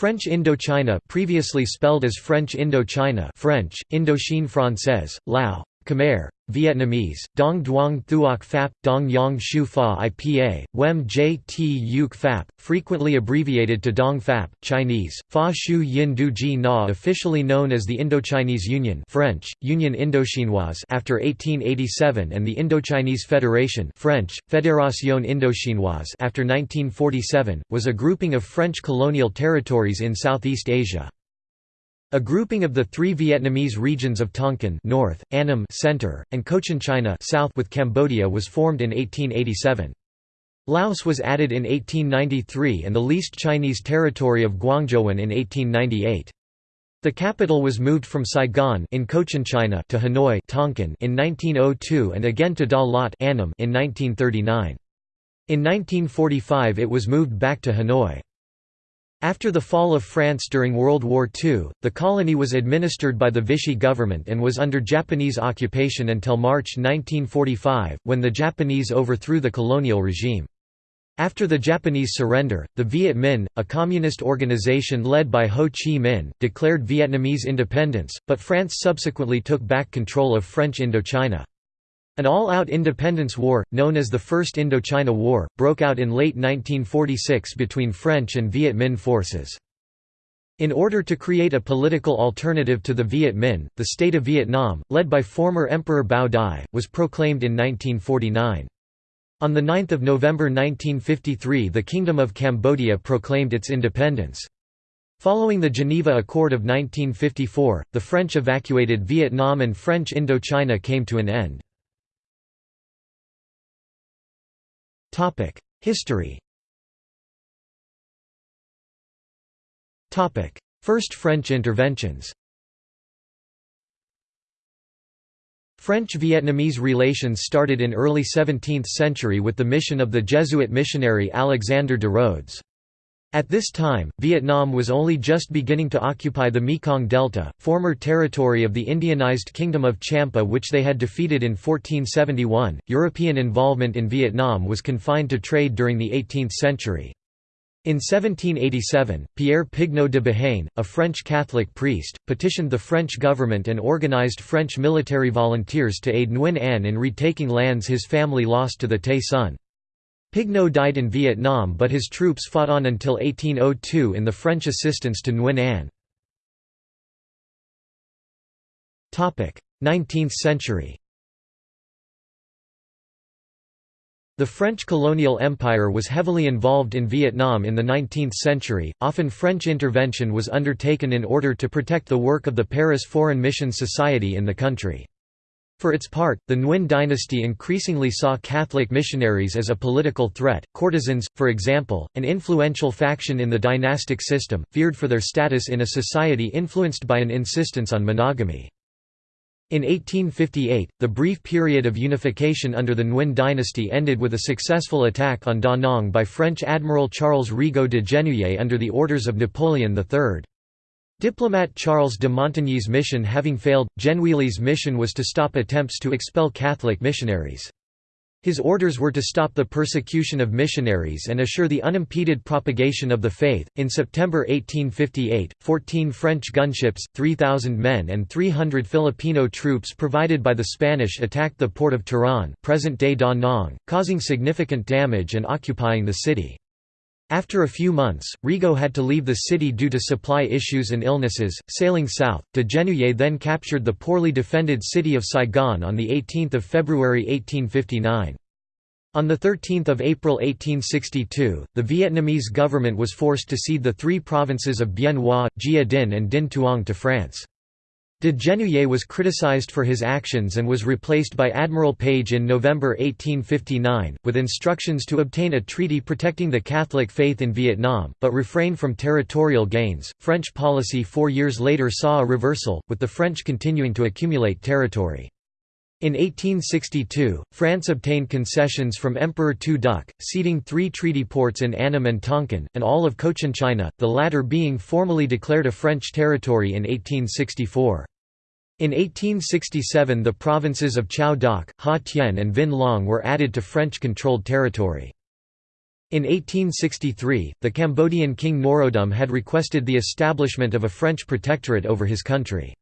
French Indochina previously spelled as French Indochina French, Indochine Française, Lao, Khmer, Vietnamese, Dong Duong Thuoc Phap, Dong Yang Shu Fa IPA, Wem J T Yuk Phap, frequently abbreviated to Dong Phap, Chinese, Fa Shu Yin Du Ji Na officially known as the Indochinese Union French, Union Indochinoise after 1887 and the Indochinese Federation French, Fédération Indochinoise after 1947, was a grouping of French colonial territories in Southeast Asia. A grouping of the three Vietnamese regions of Tonkin north, Annam center, and Cochinchina south with Cambodia was formed in 1887. Laos was added in 1893 and the least Chinese territory of Guangzhouwan in 1898. The capital was moved from Saigon in Cochinchina to Hanoi Tonkin in 1902 and again to Da Lat Annam in 1939. In 1945 it was moved back to Hanoi. After the fall of France during World War II, the colony was administered by the Vichy government and was under Japanese occupation until March 1945, when the Japanese overthrew the colonial regime. After the Japanese surrender, the Viet Minh, a communist organization led by Ho Chi Minh, declared Vietnamese independence, but France subsequently took back control of French Indochina. An all-out independence war, known as the First Indochina War, broke out in late 1946 between French and Viet Minh forces. In order to create a political alternative to the Viet Minh, the State of Vietnam, led by former Emperor Bao Dai, was proclaimed in 1949. On 9 November 1953 the Kingdom of Cambodia proclaimed its independence. Following the Geneva Accord of 1954, the French evacuated Vietnam and French Indochina came to an end. History Topic: First French interventions French-Vietnamese relations started in early 17th century with the mission of the Jesuit missionary Alexander de Rhodes. At this time, Vietnam was only just beginning to occupy the Mekong Delta, former territory of the Indianized Kingdom of Champa which they had defeated in 1471. European involvement in Vietnam was confined to trade during the 18th century. In 1787, Pierre Pigneau de Béhaine, a French Catholic priest, petitioned the French government and organized French military volunteers to aid Nguyen Anh in retaking lands his family lost to the Tay Son. Pigneau died in Vietnam but his troops fought on until 1802 in the French assistance to Nguyen Anh. 19th century The French colonial empire was heavily involved in Vietnam in the 19th century, often French intervention was undertaken in order to protect the work of the Paris Foreign Mission Society in the country. For its part, the Nguyen dynasty increasingly saw Catholic missionaries as a political threat. Courtesans, for example, an influential faction in the dynastic system, feared for their status in a society influenced by an insistence on monogamy. In 1858, the brief period of unification under the Nguyen dynasty ended with a successful attack on Da Nang by French Admiral Charles Rigault de Genouilly under the orders of Napoleon III. Diplomat Charles de Montigny's mission having failed, Genouilly's mission was to stop attempts to expel Catholic missionaries. His orders were to stop the persecution of missionaries and assure the unimpeded propagation of the faith. In September 1858, 14 French gunships, 3,000 men, and 300 Filipino troops provided by the Spanish attacked the port of Turan, present-day Da Nang, causing significant damage and occupying the city. After a few months, Rigault had to leave the city due to supply issues and illnesses. Sailing south, de Genouilly then captured the poorly defended city of Saigon on 18 February 1859. On 13 April 1862, the Vietnamese government was forced to cede the three provinces of Bien Hoa, Gia Dinh and Dinh Tuong to France. De Genouilly was criticized for his actions and was replaced by Admiral Page in November 1859, with instructions to obtain a treaty protecting the Catholic faith in Vietnam, but refrain from territorial gains. French policy four years later saw a reversal, with the French continuing to accumulate territory. In 1862, France obtained concessions from Emperor Tu Duc, ceding three treaty ports in Annam and Tonkin, and all of Cochinchina, the latter being formally declared a French territory in 1864. In 1867 the provinces of Chau Doc, Ha Tien and Vinh Long were added to French-controlled territory. In 1863, the Cambodian king Norodom had requested the establishment of a French protectorate over his country.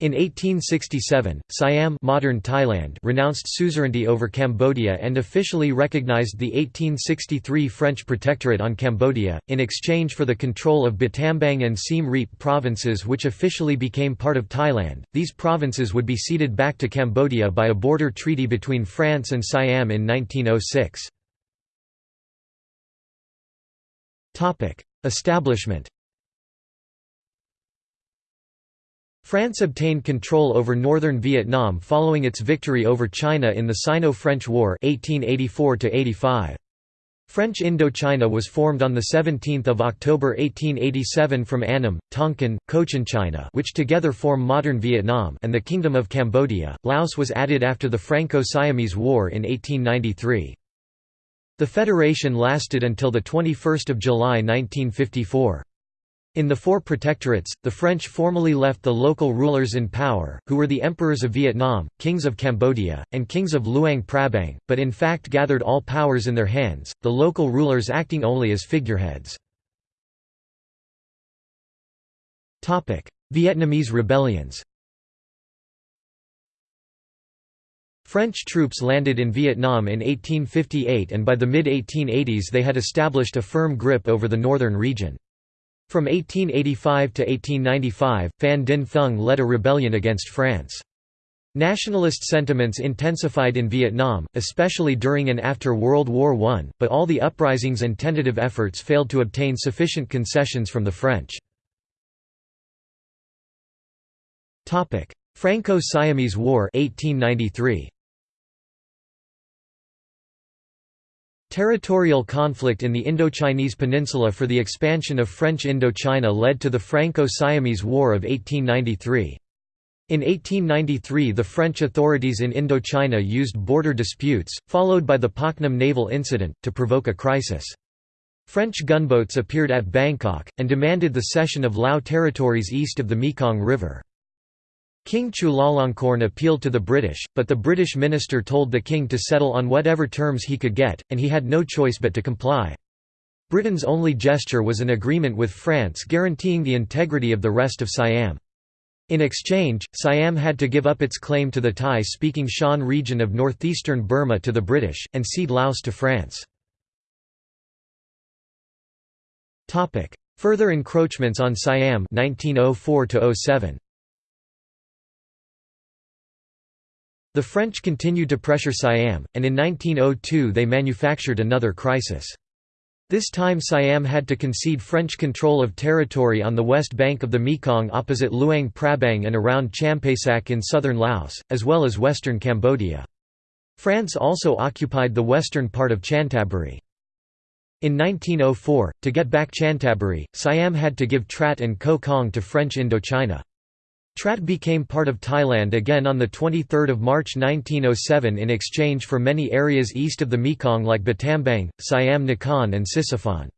In 1867, Siam modern Thailand renounced suzerainty over Cambodia and officially recognized the 1863 French protectorate on Cambodia, in exchange for the control of Battambang and Siem Reap provinces which officially became part of Thailand. These provinces would be ceded back to Cambodia by a border treaty between France and Siam in 1906. Establishment France obtained control over northern Vietnam following its victory over China in the Sino-French War 1884 -85. French Indochina was formed on 17 October 1887 from Annam, Tonkin, Cochinchina which together form modern Vietnam and the Kingdom of Cambodia. Laos was added after the Franco-Siamese War in 1893. The federation lasted until 21 July 1954. In the four protectorates, the French formally left the local rulers in power, who were the emperors of Vietnam, kings of Cambodia, and kings of Luang Prabang, but in fact gathered all powers in their hands, the local rulers acting only as figureheads. Vietnamese rebellions French troops landed in Vietnam in 1858 and by the mid-1880s they had established a firm grip over the northern region. From 1885 to 1895, Phan Dinh Thung led a rebellion against France. Nationalist sentiments intensified in Vietnam, especially during and after World War I, but all the uprisings and tentative efforts failed to obtain sufficient concessions from the French. Franco-Siamese War 1893. Territorial conflict in the Indochinese peninsula for the expansion of French Indochina led to the Franco-Siamese War of 1893. In 1893 the French authorities in Indochina used border disputes, followed by the Paknam naval incident, to provoke a crisis. French gunboats appeared at Bangkok, and demanded the cession of Lao territories east of the Mekong River. King Chulalongkorn appealed to the British, but the British minister told the king to settle on whatever terms he could get, and he had no choice but to comply. Britain's only gesture was an agreement with France guaranteeing the integrity of the rest of Siam. In exchange, Siam had to give up its claim to the Thai-speaking Shan region of northeastern Burma to the British, and cede Laos to France. Further encroachments on Siam 1904 -07. The French continued to pressure Siam, and in 1902 they manufactured another crisis. This time Siam had to concede French control of territory on the west bank of the Mekong opposite Luang Prabang and around Champasak in southern Laos, as well as western Cambodia. France also occupied the western part of Chantaburi. In 1904, to get back Chantaburi, Siam had to give Trat and Koh Kong to French Indochina. Trat became part of Thailand again on 23 March 1907 in exchange for many areas east of the Mekong like Battambang, Siam Nakhon and Sisophon.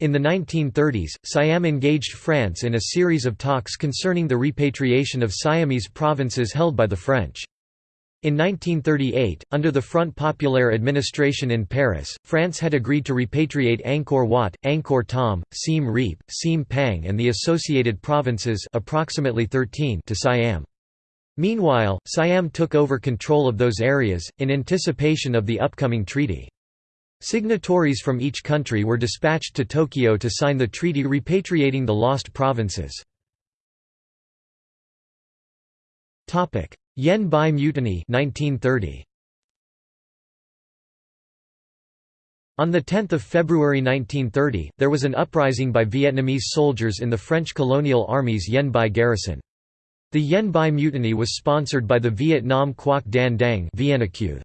In the 1930s, Siam engaged France in a series of talks concerning the repatriation of Siamese provinces held by the French. In 1938, under the Front Populaire administration in Paris, France had agreed to repatriate Angkor Wat, Angkor Thom, Siem Reap, Siem Pang and the associated provinces approximately 13 to Siam. Meanwhile, Siam took over control of those areas, in anticipation of the upcoming treaty. Signatories from each country were dispatched to Tokyo to sign the treaty repatriating the lost provinces. Yen Bai Mutiny 1930. On 10 February 1930, there was an uprising by Vietnamese soldiers in the French colonial army's Yen Bai garrison. The Yen Bai mutiny was sponsored by the Vietnam Quoc Dan Dang The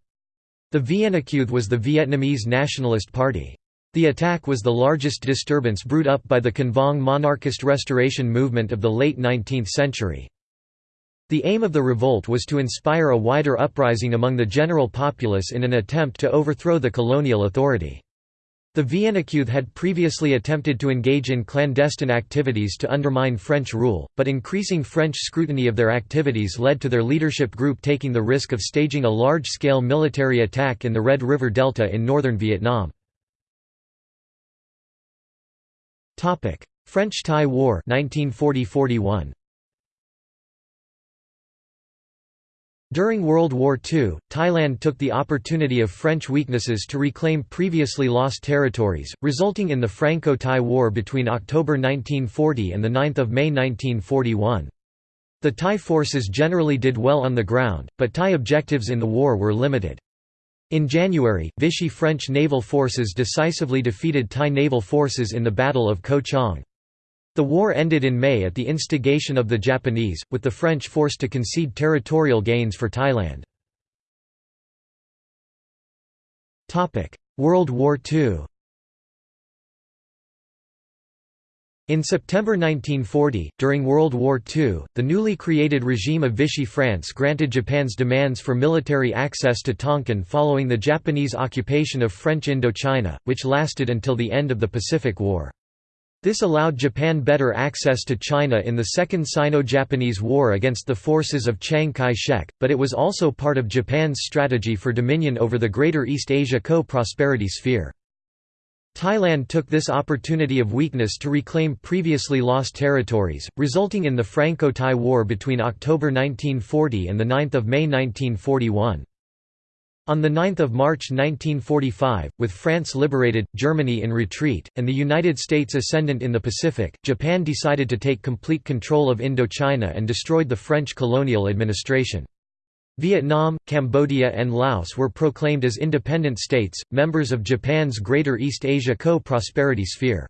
Viennacuth was the Vietnamese Nationalist Party. The attack was the largest disturbance brewed up by the Can Vuong monarchist restoration movement of the late 19th century. The aim of the revolt was to inspire a wider uprising among the general populace in an attempt to overthrow the colonial authority. The Viennacuth had previously attempted to engage in clandestine activities to undermine French rule, but increasing French scrutiny of their activities led to their leadership group taking the risk of staging a large-scale military attack in the Red River Delta in northern Vietnam. French–Thai War 1940–41. During World War II, Thailand took the opportunity of French weaknesses to reclaim previously lost territories, resulting in the Franco-Thai War between October 1940 and 9 May 1941. The Thai forces generally did well on the ground, but Thai objectives in the war were limited. In January, Vichy French naval forces decisively defeated Thai naval forces in the Battle of Ko Chang. The war ended in May at the instigation of the Japanese, with the French forced to concede territorial gains for Thailand. World War II In September 1940, during World War II, the newly created regime of Vichy France granted Japan's demands for military access to Tonkin following the Japanese occupation of French Indochina, which lasted until the end of the Pacific War. This allowed Japan better access to China in the Second Sino-Japanese War against the forces of Chiang Kai-shek, but it was also part of Japan's strategy for dominion over the Greater East Asia co-prosperity sphere. Thailand took this opportunity of weakness to reclaim previously lost territories, resulting in the Franco-Thai War between October 1940 and 9 May 1941. On 9 March 1945, with France liberated, Germany in retreat, and the United States ascendant in the Pacific, Japan decided to take complete control of Indochina and destroyed the French colonial administration. Vietnam, Cambodia and Laos were proclaimed as independent states, members of Japan's Greater East Asia Co-Prosperity Sphere.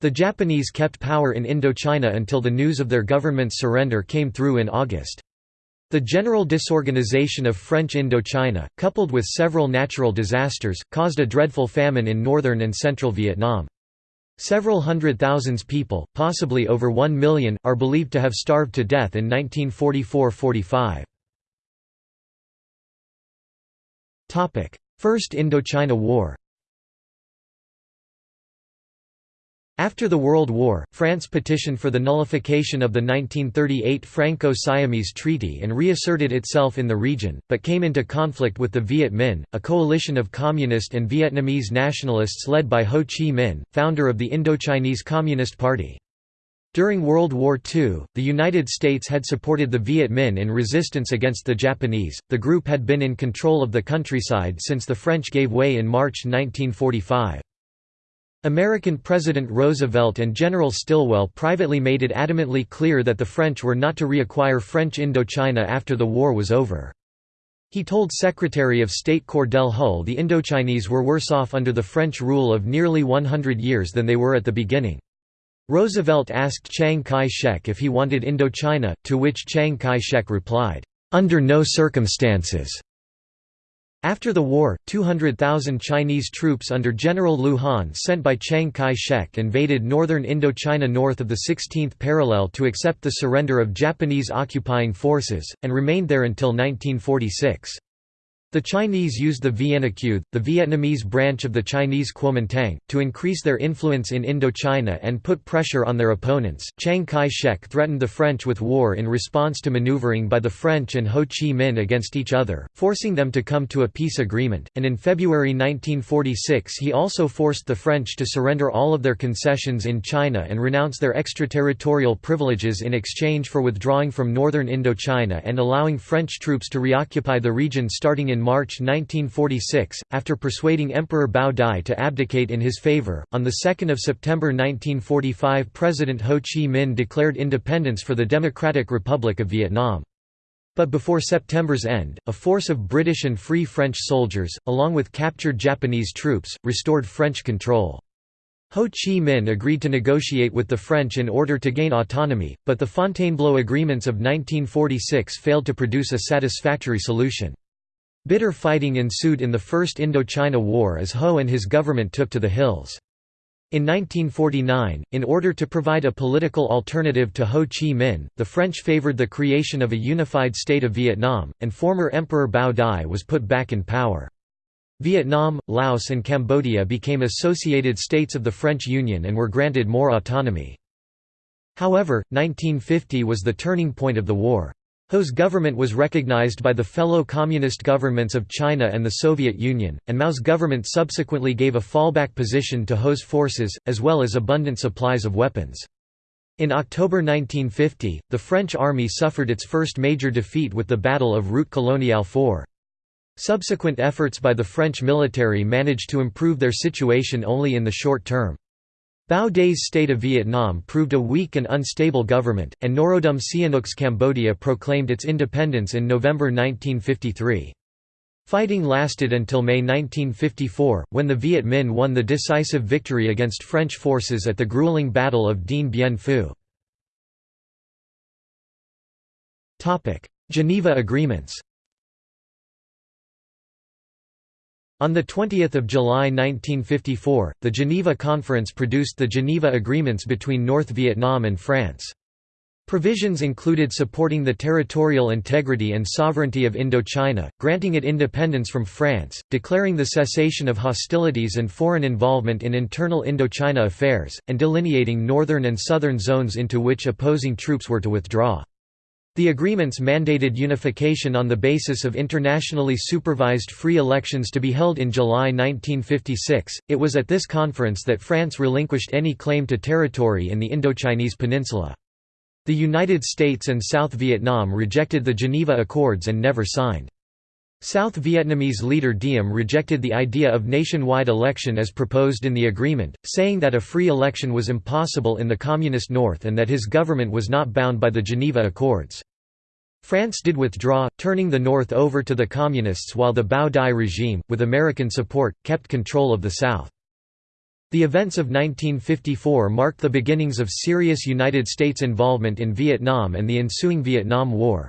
The Japanese kept power in Indochina until the news of their government's surrender came through in August. The general disorganization of French Indochina, coupled with several natural disasters, caused a dreadful famine in northern and central Vietnam. Several hundred thousands people, possibly over one million, are believed to have starved to death in 1944–45. First Indochina War After the World War, France petitioned for the nullification of the 1938 Franco-Siamese Treaty and reasserted itself in the region, but came into conflict with the Viet Minh, a coalition of communist and Vietnamese nationalists led by Ho Chi Minh, founder of the Indochinese Communist Party. During World War II, the United States had supported the Viet Minh in resistance against the Japanese. The group had been in control of the countryside since the French gave way in March 1945. American President Roosevelt and General Stilwell privately made it adamantly clear that the French were not to reacquire French Indochina after the war was over. He told Secretary of State Cordell Hull the Indochinese were worse off under the French rule of nearly 100 years than they were at the beginning. Roosevelt asked Chiang Kai-shek if he wanted Indochina, to which Chiang Kai-shek replied, "'Under no circumstances' After the war, 200,000 Chinese troops under General Lu Han sent by Chiang Kai-shek invaded northern Indochina north of the 16th parallel to accept the surrender of Japanese occupying forces, and remained there until 1946. The Chinese used the Vienna-Quoth, the Vietnamese branch of the Chinese Kuomintang, to increase their influence in Indochina and put pressure on their opponents. Chiang Kai-shek threatened the French with war in response to maneuvering by the French and Ho Chi Minh against each other, forcing them to come to a peace agreement, and in February 1946 he also forced the French to surrender all of their concessions in China and renounce their extraterritorial privileges in exchange for withdrawing from northern Indochina and allowing French troops to reoccupy the region starting in March 1946, after persuading Emperor Bao Dai to abdicate in his favor. On 2 September 1945 President Ho Chi Minh declared independence for the Democratic Republic of Vietnam. But before September's end, a force of British and Free French soldiers, along with captured Japanese troops, restored French control. Ho Chi Minh agreed to negotiate with the French in order to gain autonomy, but the Fontainebleau agreements of 1946 failed to produce a satisfactory solution. Bitter fighting ensued in the First Indochina War as Ho and his government took to the hills. In 1949, in order to provide a political alternative to Ho Chi Minh, the French favored the creation of a unified state of Vietnam, and former Emperor Bao Dai was put back in power. Vietnam, Laos and Cambodia became associated states of the French Union and were granted more autonomy. However, 1950 was the turning point of the war. Ho's government was recognized by the fellow communist governments of China and the Soviet Union, and Mao's government subsequently gave a fallback position to Ho's forces, as well as abundant supplies of weapons. In October 1950, the French army suffered its first major defeat with the Battle of Route Coloniale 4. Subsequent efforts by the French military managed to improve their situation only in the short term. Bao Dai's state of Vietnam proved a weak and unstable government, and Norodom Sihanouk's Cambodia proclaimed its independence in November 1953. Fighting lasted until May 1954, when the Viet Minh won the decisive victory against French forces at the grueling Battle of Dien Bien Phu. Geneva Agreements On 20 July 1954, the Geneva Conference produced the Geneva Agreements between North Vietnam and France. Provisions included supporting the territorial integrity and sovereignty of Indochina, granting it independence from France, declaring the cessation of hostilities and foreign involvement in internal Indochina affairs, and delineating northern and southern zones into which opposing troops were to withdraw. The agreements mandated unification on the basis of internationally supervised free elections to be held in July 1956. It was at this conference that France relinquished any claim to territory in the Indochinese peninsula. The United States and South Vietnam rejected the Geneva Accords and never signed. South Vietnamese leader Diem rejected the idea of nationwide election as proposed in the agreement, saying that a free election was impossible in the Communist North and that his government was not bound by the Geneva Accords. France did withdraw, turning the North over to the Communists while the Bao Dai regime, with American support, kept control of the South. The events of 1954 marked the beginnings of serious United States involvement in Vietnam and the ensuing Vietnam War.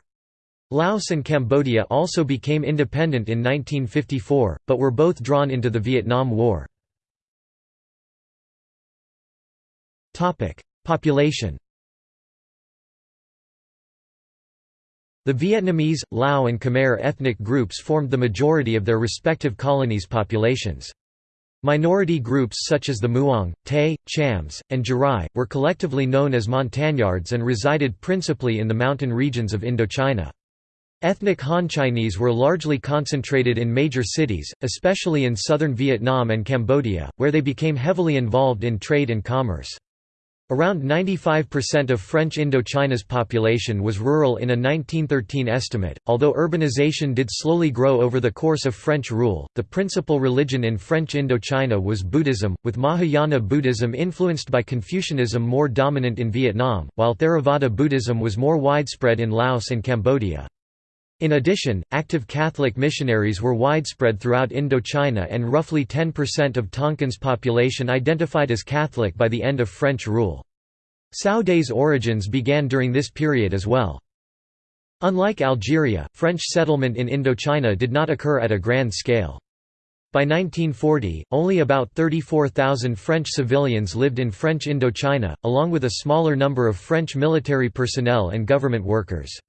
Laos and Cambodia also became independent in 1954, but were both drawn into the Vietnam War. Population The Vietnamese, Lao and Khmer ethnic groups formed the majority of their respective colonies' populations. Minority groups such as the Muong, Tay, Chams, and Jarai, were collectively known as Montagnards and resided principally in the mountain regions of Indochina. Ethnic Han Chinese were largely concentrated in major cities, especially in southern Vietnam and Cambodia, where they became heavily involved in trade and commerce. Around 95% of French Indochina's population was rural in a 1913 estimate. Although urbanization did slowly grow over the course of French rule, the principal religion in French Indochina was Buddhism, with Mahayana Buddhism influenced by Confucianism more dominant in Vietnam, while Theravada Buddhism was more widespread in Laos and Cambodia. In addition, active Catholic missionaries were widespread throughout Indochina and roughly 10% of Tonkin's population identified as Catholic by the end of French rule. Dai's origins began during this period as well. Unlike Algeria, French settlement in Indochina did not occur at a grand scale. By 1940, only about 34,000 French civilians lived in French Indochina, along with a smaller number of French military personnel and government workers.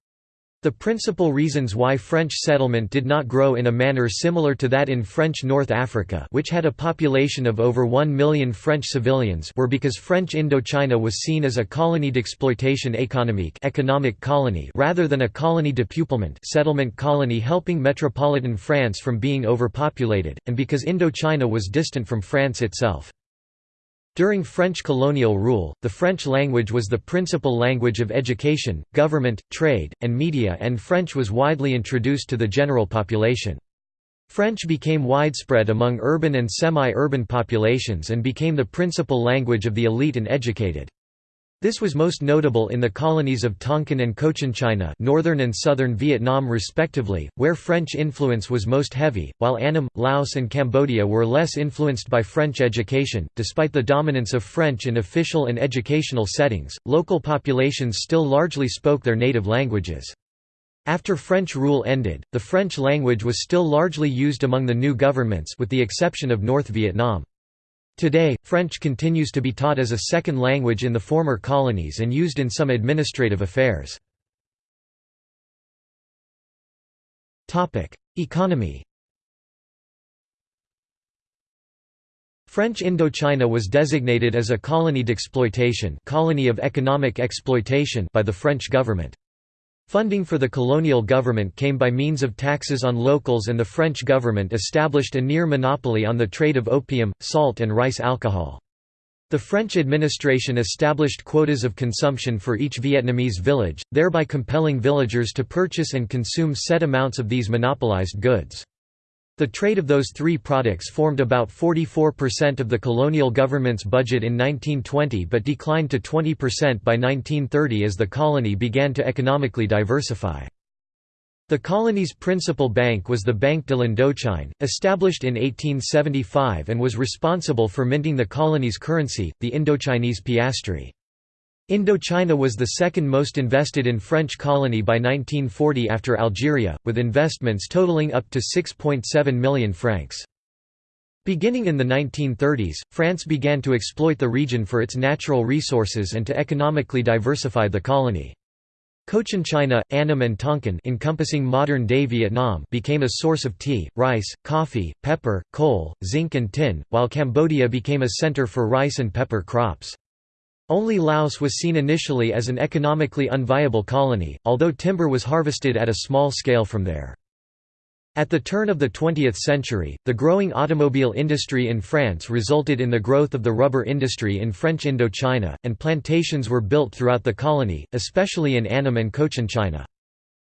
The principal reasons why French settlement did not grow in a manner similar to that in French North Africa which had a population of over 1 million French civilians were because French Indochina was seen as a colony d'exploitation économique economic colony rather than a colony de peuplement settlement colony helping metropolitan France from being overpopulated, and because Indochina was distant from France itself. During French colonial rule, the French language was the principal language of education, government, trade, and media and French was widely introduced to the general population. French became widespread among urban and semi-urban populations and became the principal language of the elite and educated. This was most notable in the colonies of Tonkin and Cochinchina northern and southern Vietnam respectively, where French influence was most heavy, while Annam, Laos and Cambodia were less influenced by French education. Despite the dominance of French in official and educational settings, local populations still largely spoke their native languages. After French rule ended, the French language was still largely used among the new governments with the exception of North Vietnam. Today, French continues to be taught as a second language in the former colonies and used in some administrative affairs. Economy French Indochina was designated as a colony d'exploitation colony of economic exploitation by the French government. Funding for the colonial government came by means of taxes on locals and the French government established a near monopoly on the trade of opium, salt and rice alcohol. The French administration established quotas of consumption for each Vietnamese village, thereby compelling villagers to purchase and consume set amounts of these monopolized goods. The trade of those three products formed about 44% of the colonial government's budget in 1920 but declined to 20% by 1930 as the colony began to economically diversify. The colony's principal bank was the Banque de l'Indochine, established in 1875 and was responsible for minting the colony's currency, the Indochinese piastre. Indochina was the second most invested in French colony by 1940 after Algeria, with investments totaling up to 6.7 million francs. Beginning in the 1930s, France began to exploit the region for its natural resources and to economically diversify the colony. Cochinchina, Annam and Tonkin encompassing modern-day Vietnam became a source of tea, rice, coffee, pepper, coal, zinc and tin, while Cambodia became a center for rice and pepper crops. Only Laos was seen initially as an economically unviable colony, although timber was harvested at a small scale from there. At the turn of the 20th century, the growing automobile industry in France resulted in the growth of the rubber industry in French Indochina, and plantations were built throughout the colony, especially in Annam and Cochinchina.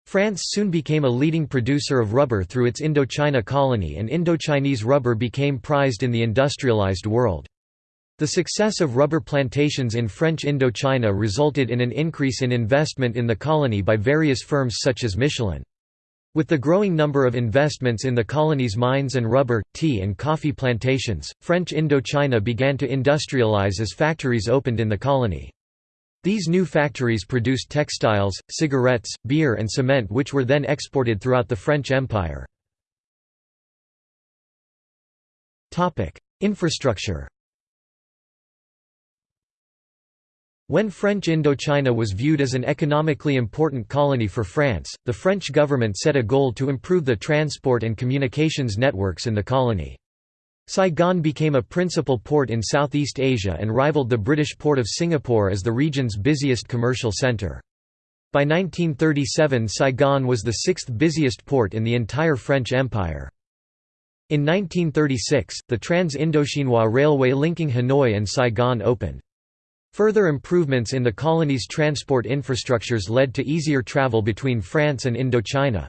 France soon became a leading producer of rubber through its Indochina colony and Indochinese rubber became prized in the industrialized world. The success of rubber plantations in French Indochina resulted in an increase in investment in the colony by various firms such as Michelin. With the growing number of investments in the colony's mines and rubber, tea and coffee plantations, French Indochina began to industrialize as factories opened in the colony. These new factories produced textiles, cigarettes, beer and cement which were then exported throughout the French Empire. Infrastructure When French Indochina was viewed as an economically important colony for France, the French government set a goal to improve the transport and communications networks in the colony. Saigon became a principal port in Southeast Asia and rivaled the British port of Singapore as the region's busiest commercial centre. By 1937 Saigon was the sixth busiest port in the entire French Empire. In 1936, the Trans-Indochinois Railway linking Hanoi and Saigon opened. Further improvements in the colony's transport infrastructures led to easier travel between France and Indochina.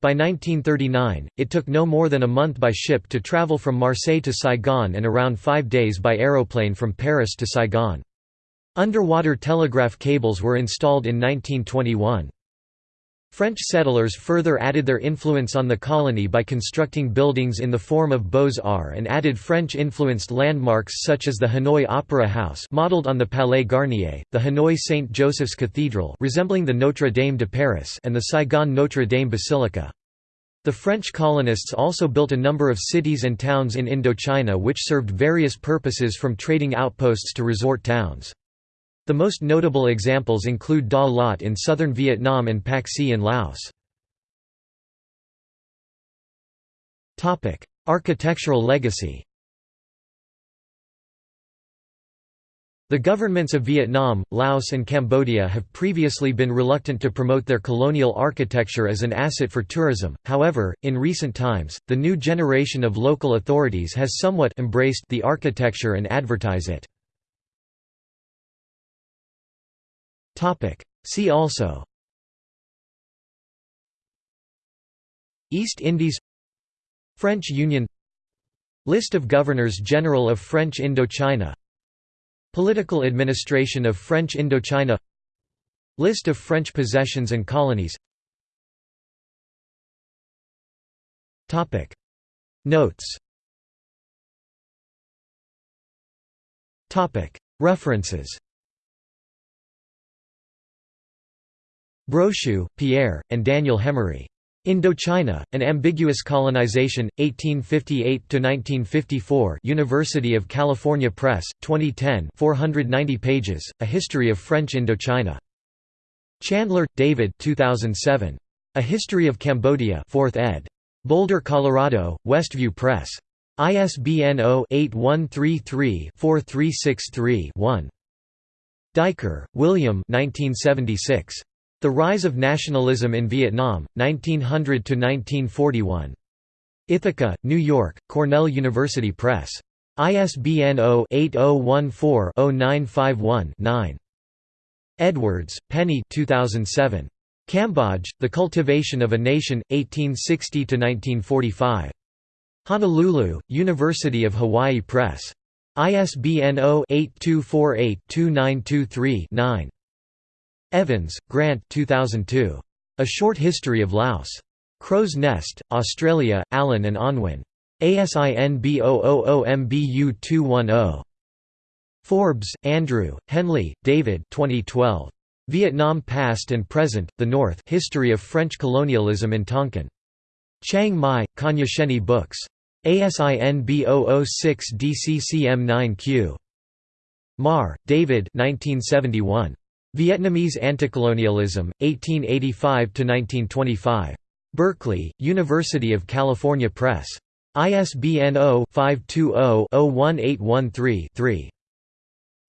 By 1939, it took no more than a month by ship to travel from Marseille to Saigon and around five days by aeroplane from Paris to Saigon. Underwater telegraph cables were installed in 1921. French settlers further added their influence on the colony by constructing buildings in the form of beaux-arts and added French-influenced landmarks such as the Hanoi Opera House modeled on the Palais Garnier, the Hanoi St. Joseph's Cathedral resembling the Notre Dame de Paris and the Saigon Notre Dame Basilica. The French colonists also built a number of cities and towns in Indochina which served various purposes from trading outposts to resort towns. The most notable examples include Da Lat in southern Vietnam and Pakse in Laos. Architectural legacy The governments of Vietnam, Laos and Cambodia have previously been reluctant to promote their colonial architecture as an asset for tourism, however, in recent times, the new generation of local authorities has somewhat embraced the architecture and advertise it. Topic. See also. East Indies. French Union. List of Governors-General of French Indochina. Political administration of French Indochina. List of French possessions and colonies. Topic. Notes. Topic. References Brocheux, Pierre, and Daniel Hemery. Indochina, An Ambiguous Colonization, 1858–1954 University of California Press, 2010 490 pages, A History of French Indochina. Chandler, David 2007. A History of Cambodia 4th ed. Boulder, Colorado, Westview Press. ISBN 0-8133-4363-1. Duiker, William 1976. The Rise of Nationalism in Vietnam, 1900–1941. Ithaca, New York, Cornell University Press. ISBN 0-8014-0951-9. Edwards, Penny 2007. Cambodge, The Cultivation of a Nation, 1860–1945. Honolulu, University of Hawaii Press. ISBN 0-8248-2923-9. Evans, Grant 2002. A Short History of Laos. Crow's Nest, Australia, Allen and Unwin. ASIN B000MBU210. Forbes, Andrew, Henley, David 2012. Vietnam Past and Present, The North History of French Colonialism in Tonkin. Chiang Mai, Cognoscenti Books. ASIN B006DCCM9Q. Marr, David 1971. Vietnamese Anticolonialism, 1885–1925. Berkeley, University of California Press. ISBN 0-520-01813-3.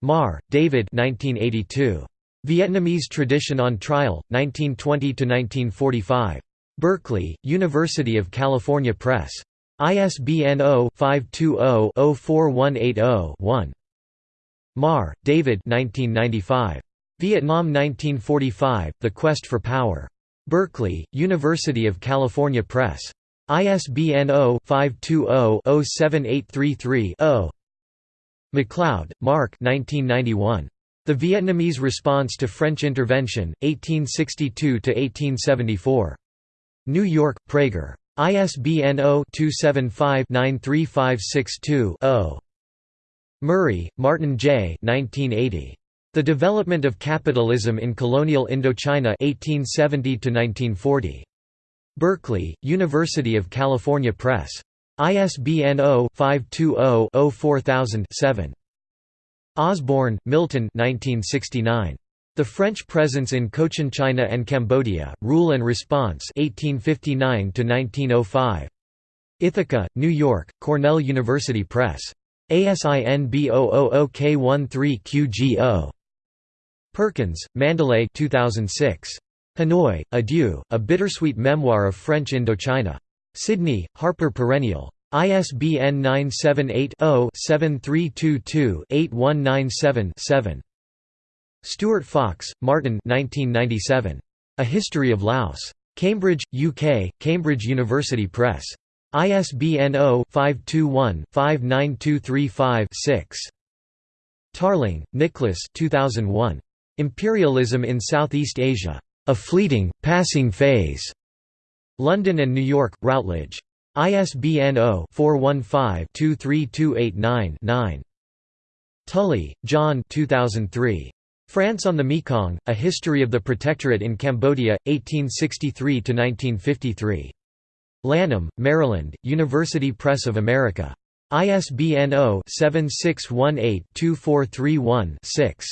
Marr, David 1982. Vietnamese Tradition on Trial, 1920–1945. Berkeley, University of California Press. ISBN 0-520-04180-1. Marr, David 1995. Vietnam 1945, The Quest for Power. Berkeley, University of California Press. ISBN 0-520-07833-0. MacLeod, Mark The Vietnamese Response to French Intervention, 1862–1874. New York, Praeger. ISBN 0-275-93562-0. Murray, Martin J. 1980. The Development of Capitalism in Colonial Indochina 1870–1940. Berkeley, University of California Press. ISBN 0-520-04000-7. Osborne, Milton 1969. The French Presence in Cochin China and Cambodia, Rule and Response 1859–1905. Ithaca, New York, Cornell University Press. ASIN B000K13QGO. Perkins, Mandalay 2006. Hanoi, Adieu, A Bittersweet Memoir of French Indochina. Sydney, Harper Perennial. ISBN 978-0-7322-8197-7. Stuart Fox, Martin 1997. A History of Laos. Cambridge, UK, Cambridge University Press. ISBN 0-521-59235-6. Tarling, Nicholas 2001. Imperialism in Southeast Asia. A Fleeting, Passing Phase. London and New York, Routledge. ISBN 0-415-23289-9. Tully, John 2003. France on the Mekong, A History of the Protectorate in Cambodia, 1863–1953. Lanham, Maryland, University Press of America. ISBN 0-7618-2431-6.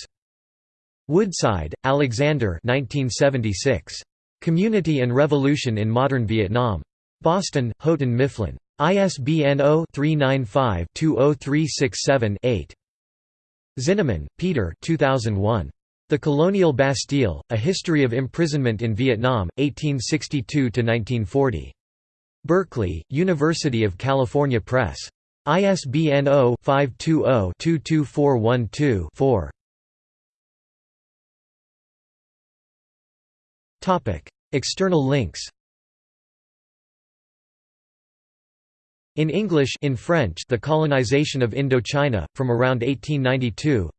Woodside, Alexander 1976. Community and Revolution in Modern Vietnam. Boston, Houghton Mifflin. ISBN 0-395-20367-8. Zinoman, Peter 2001. The Colonial Bastille, A History of Imprisonment in Vietnam, 1862–1940. Berkeley, University of California Press. ISBN 0-520-22412-4. External links In English in French The Colonization of Indochina, from around 1892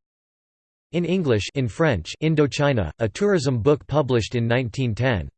In English in French Indochina, a tourism book published in 1910